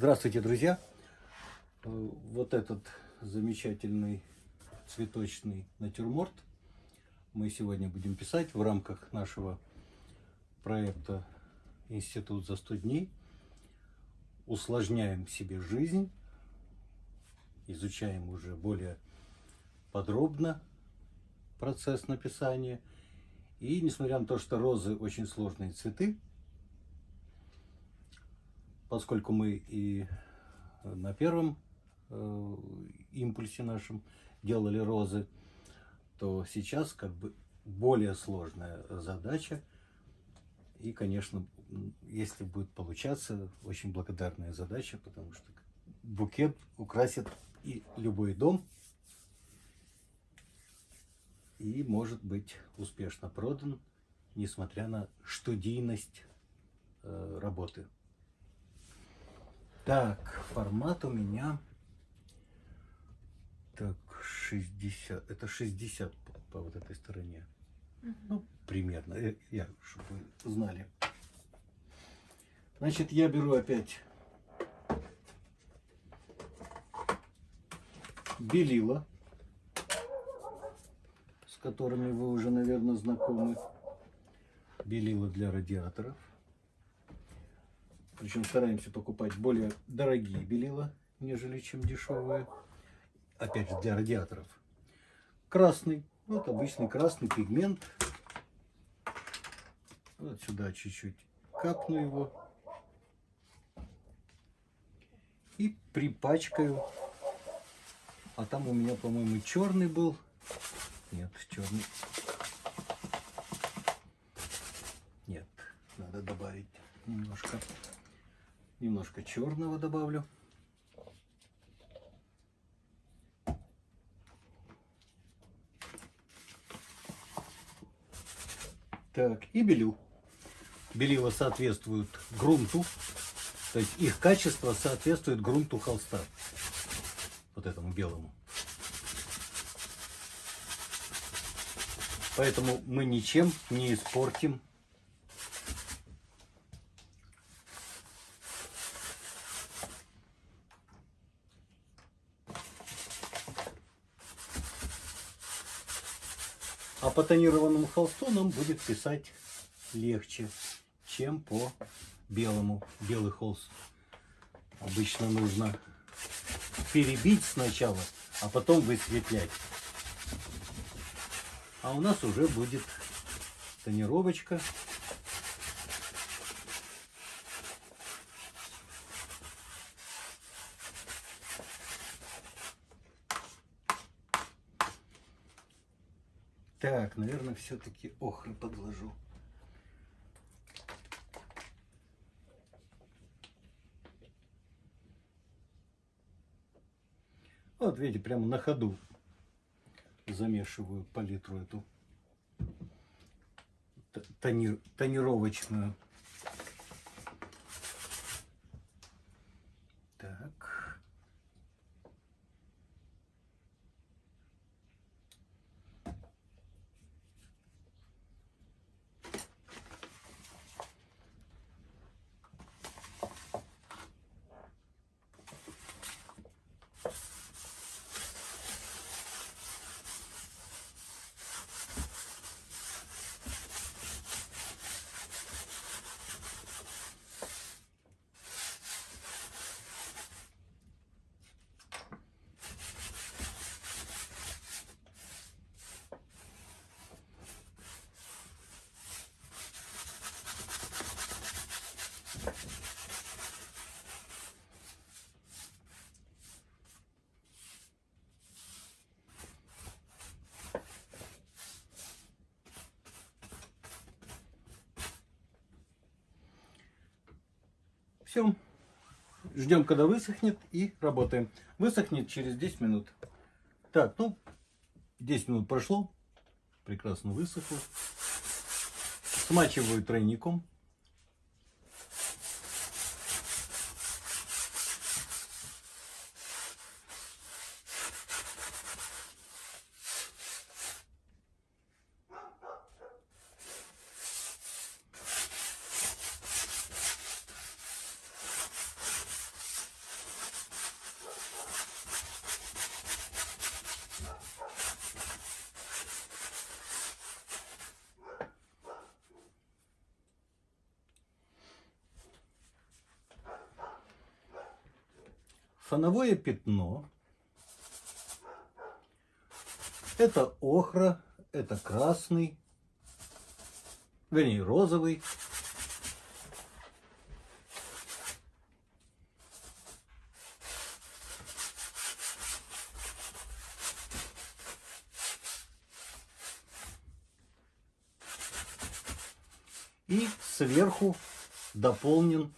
Здравствуйте, друзья! Э, Вот этот замечательный цветочный натюрморт мы сегодня будем писать в рамках нашего проекта «Институт за 100 дней». Усложняем себе жизнь, изучаем уже более подробно процесс написания. И несмотря на то, что розы очень сложные цветы, поскольку мы и на первом э, импульсе нашем делали розы, то сейчас как бы более сложная задача. И, конечно, если будет получаться, очень благодарная задача, потому что букет украсит и любой дом, и может быть успешно продан, несмотря на студийность э, работы. Так, формат у меня так 60, это 60 по, по вот этой стороне. Ну, примерно, э, я, чтобы вы знали. Значит, я беру опять белила, с которыми вы уже, наверное, знакомы. Белила для радиаторов. Причем стараемся покупать более дорогие белила, нежели чем дешевые. Опять же, для радиаторов. Красный. Вот обычный красный пигмент. Вот сюда чуть-чуть капну его. И припачкаю. А там у меня, по-моему, черный был. Нет, черный. Нет, надо добавить немножко. Немножко черного добавлю. Так, и белил. Белила соответствуют грунту, то есть их качество соответствует грунту холста, вот этому белому. Поэтому мы ничем не испортим А по тонированному холсту нам будет писать легче, чем по белому. Белый холст обычно нужно перебить сначала, а потом высветлять. А у нас уже будет тонировочка. Так, наверное, все-таки охры подложу. Вот, видите, прямо на ходу замешиваю палитру эту тонировочную. Так. Все. Ждем, когда высохнет и работаем. Высохнет через 10 минут. Так, ну, 10 минут прошло. Прекрасно высохло. Смачиваю тройником. Фоновое пятно. Это охра, это красный, вернее розовый. И сверху дополнен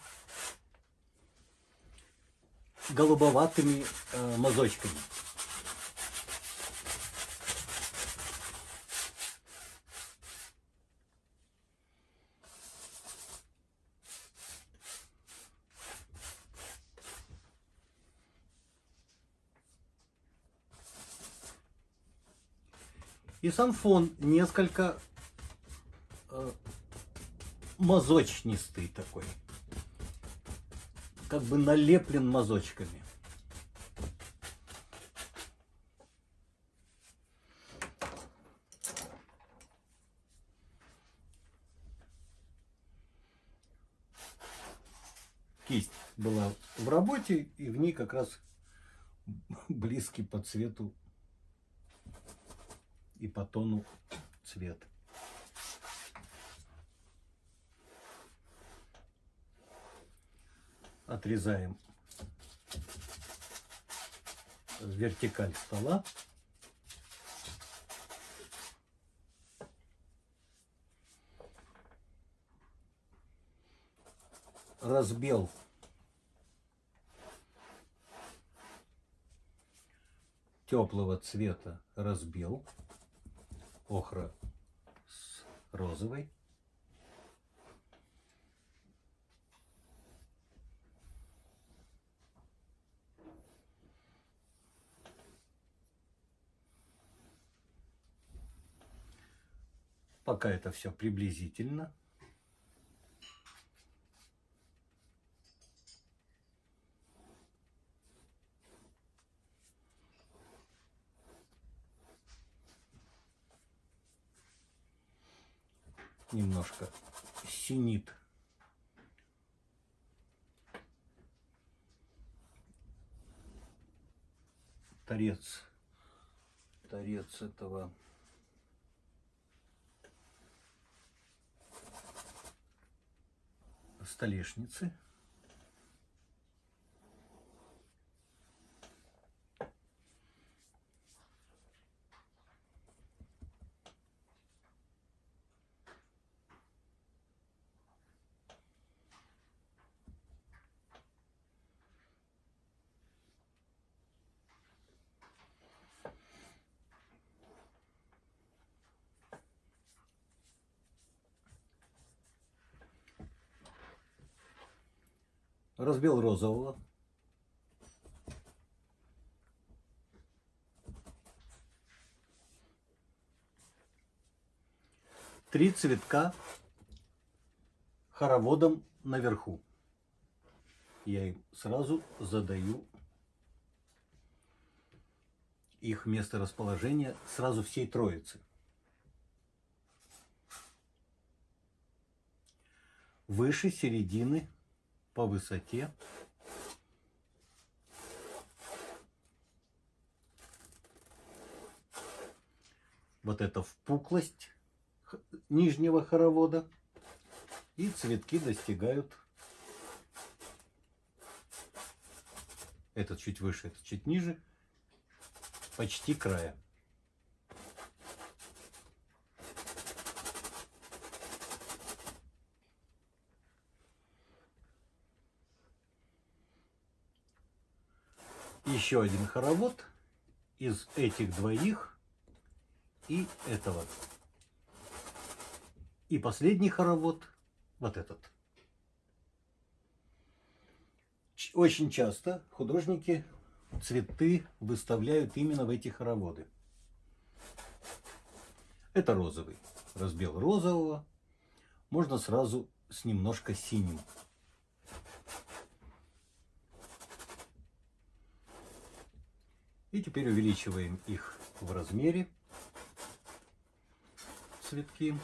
голубоватыми э, мазочками. И сам фон несколько э, мазочнистый такой. Как бы налеплен мазочками. Кисть была в работе, и в ней как раз близкий по цвету и по тону цвет. Отрезаем вертикаль стола. Разбел теплого цвета разбил охра с розовой. Пока это все приблизительно. немножко синит. Торец, торец этого столешницы. Разбил розового. Три цветка хороводом наверху. Я им сразу задаю их место расположения сразу всей троицы. Выше середины по высоте. Вот это впуклость нижнего хоровода. И цветки достигают этот чуть выше, этот чуть ниже, почти края. Еще один хоровод из этих двоих и этого. И последний хоровод, вот этот. Очень часто художники цветы выставляют именно в эти хороводы. Это розовый. Разбел розового. Можно сразу с немножко синим. И теперь увеличиваем их в размере цветки.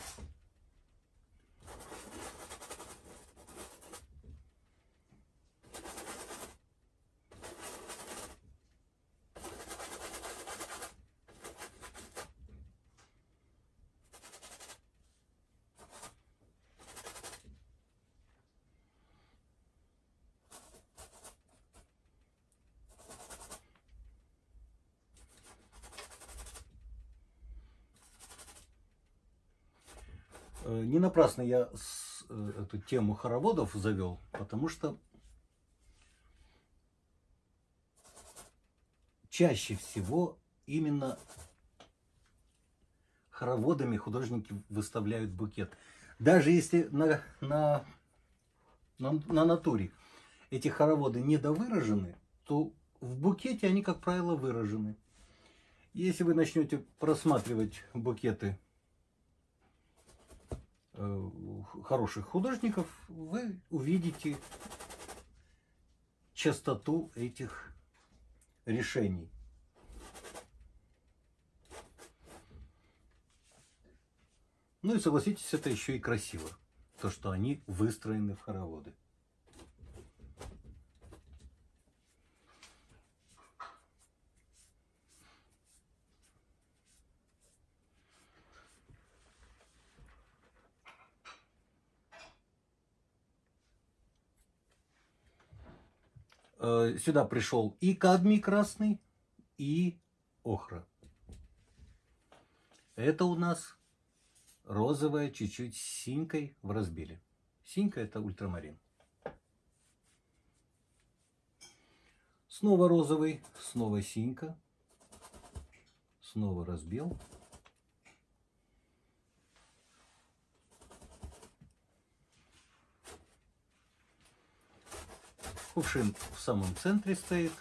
Не напрасно я э, эту тему хороводов завел, потому что чаще всего именно хороводами художники выставляют букет. Даже если на, на, на, на натуре эти хороводы недовыражены, то в букете они, как правило, выражены. Если вы начнете просматривать букеты э, хороших художников, вы увидите частоту этих решений. Ну и согласитесь, это еще и красиво, то, что они выстроены в хороводы. Сюда пришел и кадмий красный, и охра. Это у нас розовая, чуть-чуть синькой в разбиле. Синька это ультрамарин. Снова розовый, снова синька. Снова разбил. Кувшин в самом центре стоит.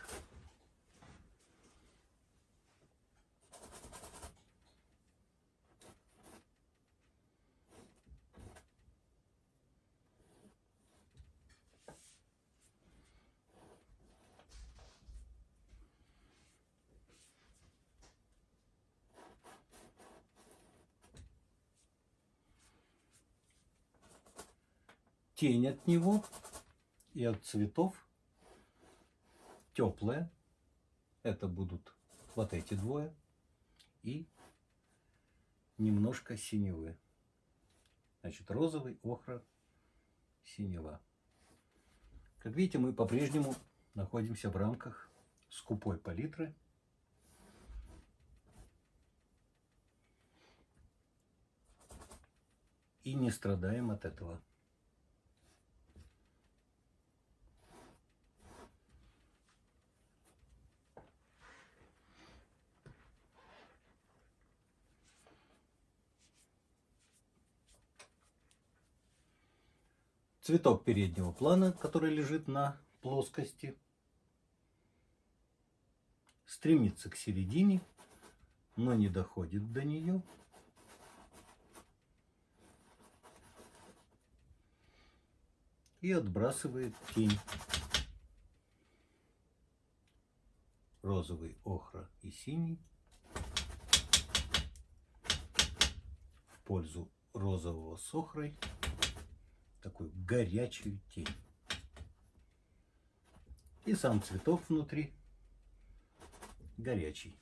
тень от него и от цветов теплая. Это будут вот эти двое. И немножко синевы. Значит, розовый, охра, синева. Как видите, мы по-прежнему находимся в рамках скупой палитры. И не страдаем от этого. Цветок переднего плана, который лежит на плоскости, стремится к середине, но не доходит до нее. И отбрасывает тень. Розовый, охра и синий в пользу розового с охрой такую горячую тень. И сам цветок внутри горячий.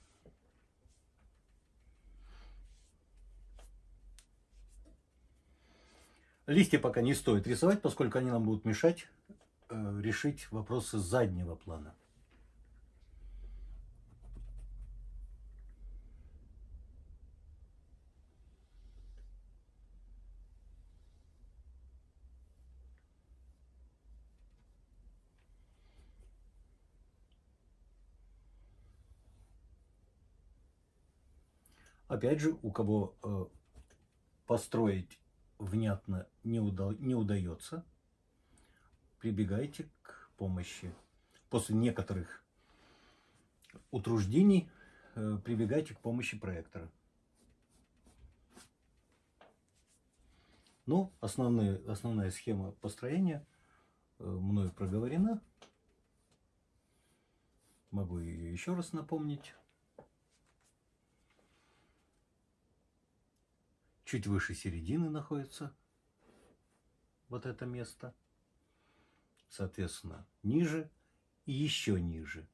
Листья пока не стоит рисовать, поскольку они нам будут мешать э, решить вопросы заднего плана. Опять же, у кого э, построить внятно не, уда не удается, прибегайте к помощи. После некоторых утруждений э, прибегайте к помощи проектора. Ну, основные, основная схема построения э, мною проговорена. Могу ее еще раз напомнить. Чуть выше середины находится вот это место. Соответственно, ниже и еще ниже.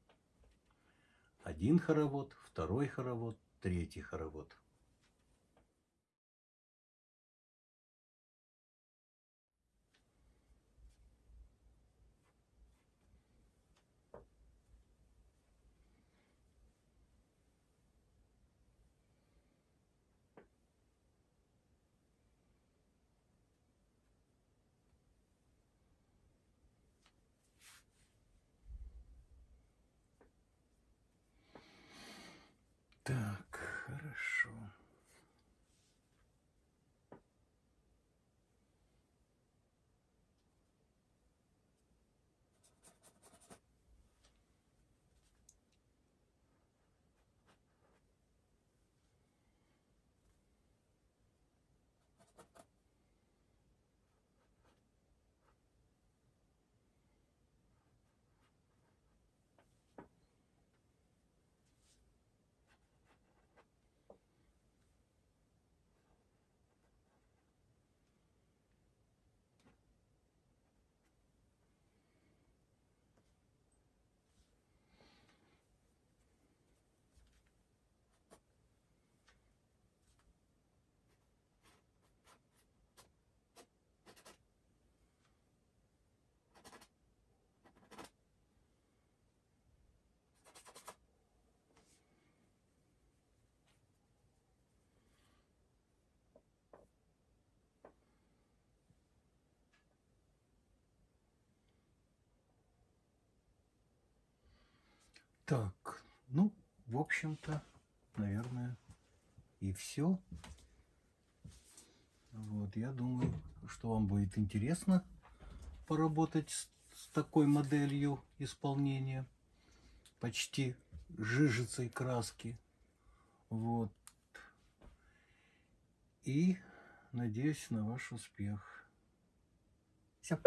Один хоровод, второй хоровод, третий хоровод. Так, ну, в общем-то, наверное, и все. Вот, я думаю, что вам будет интересно поработать с, с такой моделью исполнения почти жижицей краски. Вот. И надеюсь на ваш успех. Все.